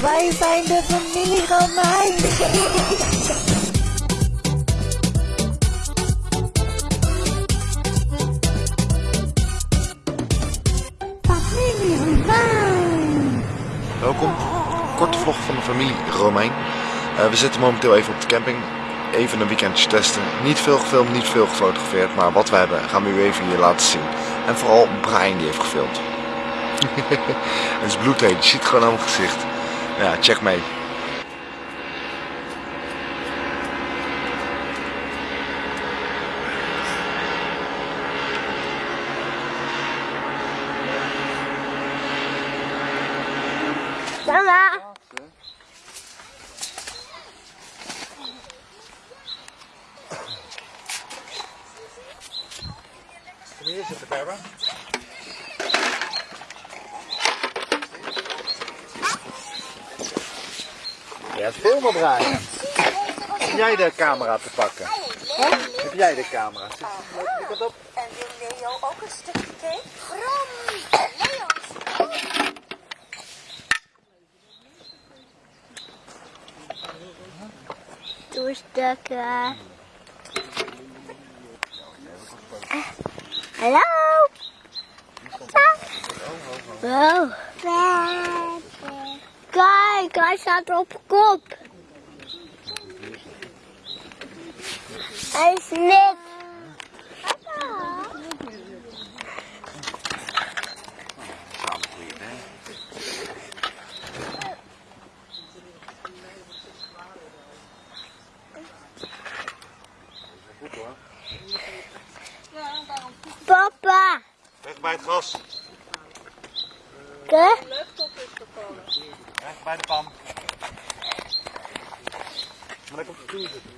Wij zijn de familie Romein. familie Romein. Welkom. Korte vlog van de familie Romein. Eh, we zitten momenteel even op de camping. Even een weekendje testen. Niet veel gefilmd, niet veel gefotografeerd. Maar wat we hebben gaan we u even hier laten zien. En vooral Brian die heeft gefilmd. Het is bloedheet. Je ziet gewoon aan mijn gezicht. Ja, check mee. Mama. Kom hier zitten, Barbara. Ja, het filmen Brian. Heb jij de camera te pakken? Heb jij de camera? Zit die kant op? En wil Leo ook een stukje cake? Bram! Leo! Doe stukken. Hallo? Wow. Kijk, hij staat op kop. Hij is net. Papa. Weg bij het gras. Kijk. Bij de pan. Maar lekker op de stoel zitten.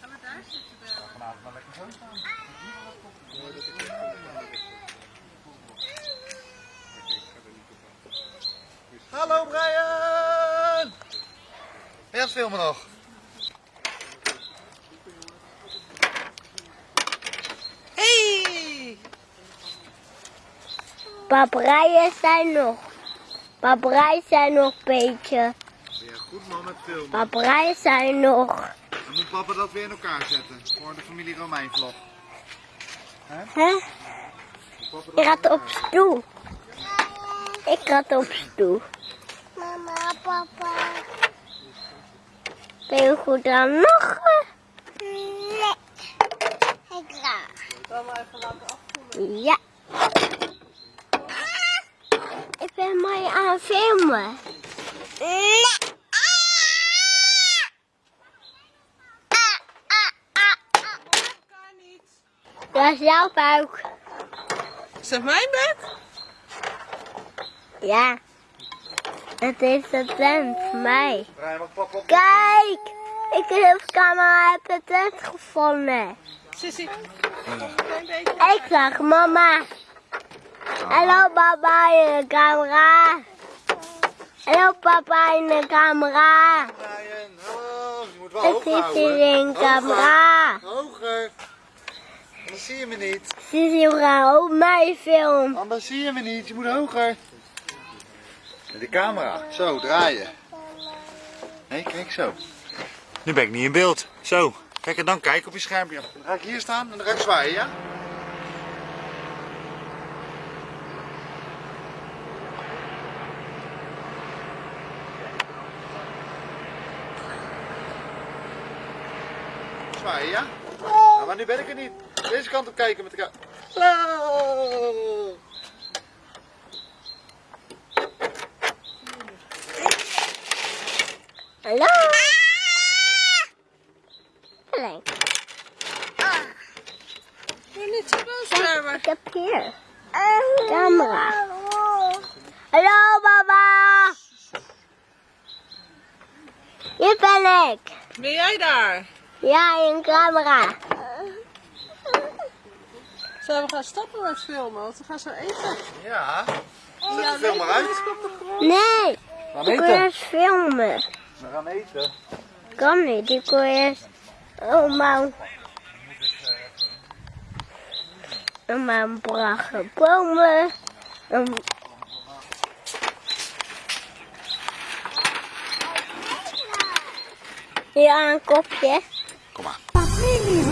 Gaan we daar zitten? Vanavond maar lekker zo staan. Hallo Brian! Het filmen nog? Hey! Paperijen zijn nog. Paperijen zijn nog een beetje. Je goed man met filmen? Paperijen zijn nog. Dan moet papa dat weer in elkaar zetten voor de familie Romein vlog. Hè? Ik gaat op stoel. Ik gaat op stoel. Mama, papa. Ben je goed aan nog? Nee. Ik ga. Ja. Ik ben mooi aan het filmen. Nee. Dat is jouw buik. Is dat mijn buik? Ja. Het is de tent voor mij. Kijk! Ik heb de camera heb de tent gevonden. Sissy. Een klein beetje. Ik zag mama. Hallo papa in de camera. Hallo papa in de camera. Brian, hallo. Je moet wel Ik hoog zit hier in de camera. Hoger. Anders zie je me niet. Zie je vrouw op mijn film. Anders zie je me niet. Je moet hoger. De camera. Zo, draaien. Nee, kijk zo. Nu ben ik niet in beeld. Zo. Kijk en dan kijk op je schermpje. Dan ga ik hier staan en dan ga ik zwaaien, ja? Zwaaien, ja? Nou, maar nu ben ik er niet. Deze kant op kijken met elkaar. Hallo! Hallo. Alleen. Ik ben niet zo boos, Barbara. Ik heb hier. Camera. Hallo mama. Hier ben ik. Ben jij daar? Ja, in camera. Zullen we gaan stoppen met filmen? Want we gaan zo eten. Ja. Oh, Zet ja, de film maar uit. Nee. We gaan ik wil eerst filmen. We gaan eten. Kan niet. Ik wil eerst... Oh, man. En mijn prachtige bomen. En... Ja, een kopje. Kom maar. Familie